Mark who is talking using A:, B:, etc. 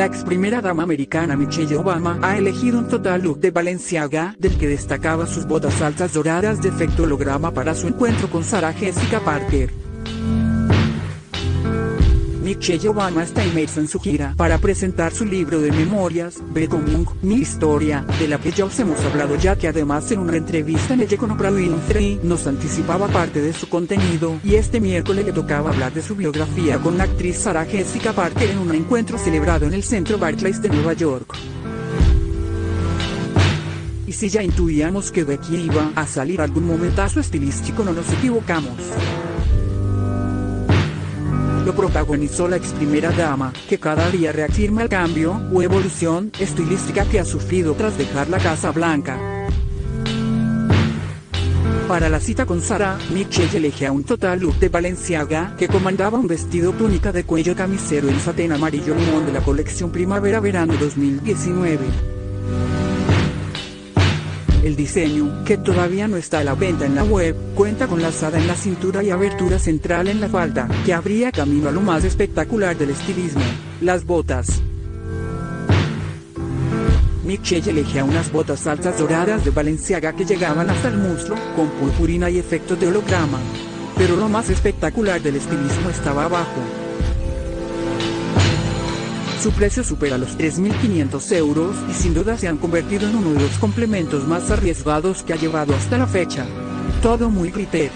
A: La ex primera dama americana Michelle Obama ha elegido un total look de Balenciaga, del que destacaba sus botas altas doradas de efecto holograma para su encuentro con Sarah Jessica Parker. Obama está inmersa en su gira para presentar su libro de memorias, Becoming, mi historia, de la que ya os hemos hablado ya que además en una entrevista en ella con Oprah Winfrey nos anticipaba parte de su contenido y este miércoles le tocaba hablar de su biografía con la actriz Sarah Jessica Parker en un encuentro celebrado en el centro Barclays de Nueva York. Y si ya intuíamos que de aquí iba a salir algún momentazo estilístico no nos equivocamos protagonizó la ex primera dama, que cada día reafirma el cambio o evolución estilística que ha sufrido tras dejar la Casa Blanca. Para la cita con Sara, Michelle elegía un total look de Balenciaga que comandaba un vestido túnica de cuello camisero en satén amarillo limón de la colección Primavera-Verano 2019. El diseño, que todavía no está a la venta en la web, cuenta con lazada en la cintura y abertura central en la falda, que abría camino a lo más espectacular del estilismo, las botas. Michelle elegía unas botas altas doradas de Valenciaga que llegaban hasta el muslo, con purpurina y efectos de holograma. Pero lo más espectacular del estilismo estaba abajo, su precio supera los 3.500 euros y sin duda se han convertido en uno de los complementos más arriesgados que ha llevado hasta la fecha. Todo muy glitter.